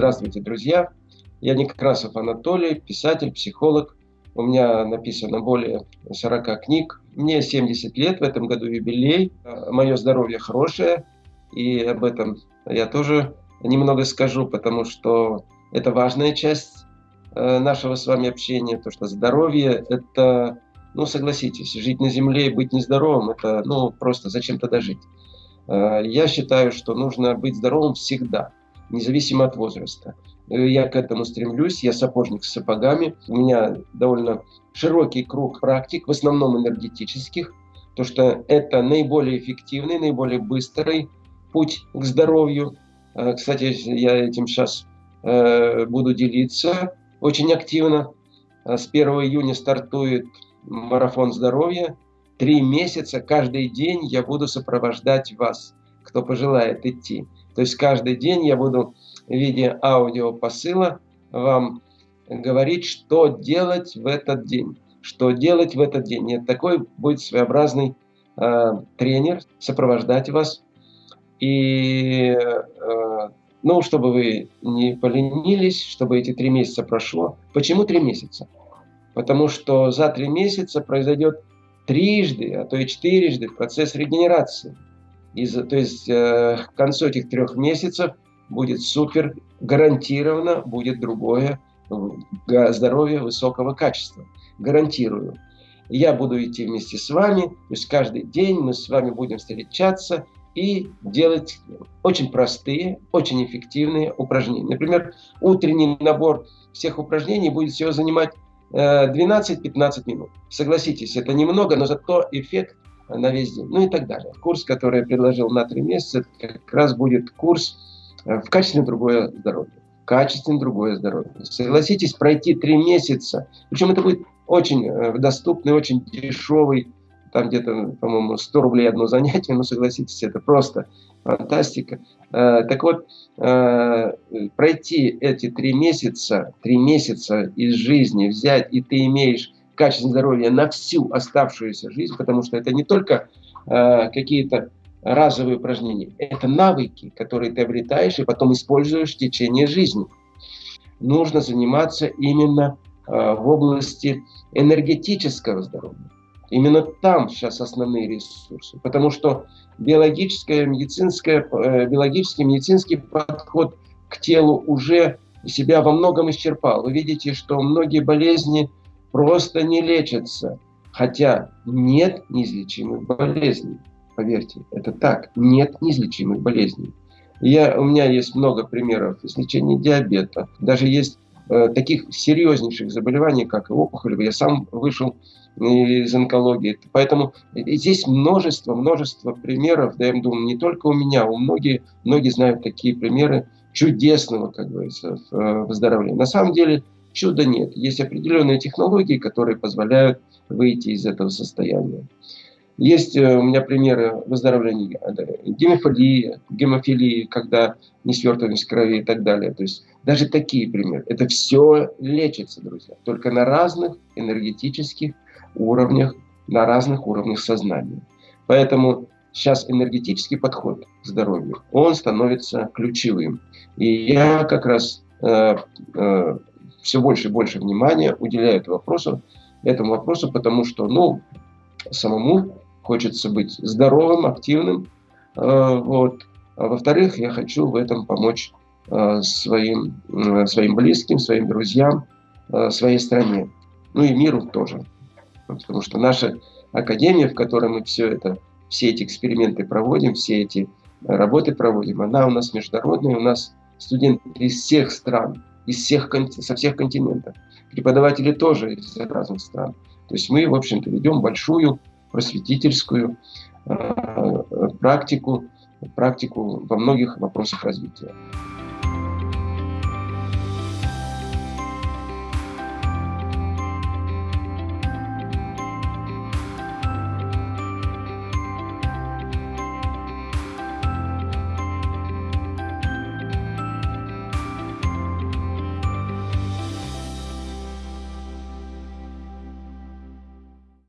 Здравствуйте, друзья! Я Некрасов Анатолий, писатель, психолог. У меня написано более 40 книг. Мне 70 лет, в этом году юбилей. Мое здоровье хорошее, и об этом я тоже немного скажу, потому что это важная часть э, нашего с вами общения, то что здоровье – это, ну, согласитесь, жить на земле и быть нездоровым – это, ну, просто зачем тогда жить? Э, я считаю, что нужно быть здоровым всегда – независимо от возраста. Э, я к этому стремлюсь, я сапожник с сапогами. У меня довольно широкий круг практик, в основном энергетических, то что это наиболее эффективный, наиболее быстрый путь к здоровью. Э, кстати, я этим сейчас э, буду делиться очень активно. С 1 июня стартует марафон здоровья. Три месяца, каждый день я буду сопровождать вас, кто пожелает идти. То есть каждый день я буду в виде аудиопосыла вам говорить, что делать в этот день. Что делать в этот день. И такой будет своеобразный э, тренер сопровождать вас. И, э, ну, чтобы вы не поленились, чтобы эти три месяца прошло. Почему три месяца? Потому что за три месяца произойдет трижды, а то и четырежды процесс регенерации. Из, то есть э, к концу этих трех месяцев будет супер, гарантированно будет другое здоровье высокого качества. Гарантирую. Я буду идти вместе с вами, то есть каждый день мы с вами будем встречаться и делать очень простые, очень эффективные упражнения. Например, утренний набор всех упражнений будет всего занимать 12-15 э, минут. Согласитесь, это немного, но зато эффект на весь день, ну и так далее. Курс, который я предложил на три месяца, как раз будет курс э, в качественно другое здоровье. Качественно другое здоровье. Согласитесь, пройти три месяца, причем это будет очень э, доступный, очень дешевый, там где-то, по-моему, 100 рублей одно занятие, но согласитесь, это просто фантастика. Э, так вот, пройти эти три месяца, три месяца из жизни взять, и ты имеешь качество здоровья на всю оставшуюся жизнь, потому что это не только э, какие-то разовые упражнения, это навыки, которые ты обретаешь и потом используешь в течение жизни. Нужно заниматься именно э, в области энергетического здоровья. Именно там сейчас основные ресурсы, потому что биологическое, медицинское, э, биологический, медицинский подход к телу уже себя во многом исчерпал. Вы видите, что многие болезни просто не лечатся. Хотя нет неизлечимых болезней. Поверьте, это так. Нет неизлечимых болезней. Я, у меня есть много примеров излечения диабета. Даже есть э, таких серьезнейших заболеваний, как опухоль. Я сам вышел из онкологии. Поэтому здесь множество, множество примеров. Да, я думаю, не только у меня, у многих, многие знают такие примеры чудесного, как говорится, э, выздоровления. На самом деле, Чуда нет. Есть определенные технологии, которые позволяют выйти из этого состояния. Есть э, у меня примеры выздоровления гемофилии, гемофилии, когда несвертываемость крови и так далее. То есть даже такие примеры. Это все лечится, друзья. Только на разных энергетических уровнях, на разных уровнях сознания. Поэтому сейчас энергетический подход к здоровью, он становится ключевым. И я как раз э, э, все больше и больше внимания уделяют вопросу, этому вопросу, потому что, ну, самому хочется быть здоровым, активным, э, вот. А во-вторых, я хочу в этом помочь э, своим, э, своим близким, своим друзьям, своей стране, ну и миру тоже. Потому что наша академия, в которой мы все это, все эти эксперименты проводим, все эти работы проводим, она у нас международная, у нас студенты из всех стран, из всех, со всех континентов. Преподаватели тоже из разных стран. То есть мы, в общем-то, ведем большую просветительскую э, практику, практику во многих вопросах развития.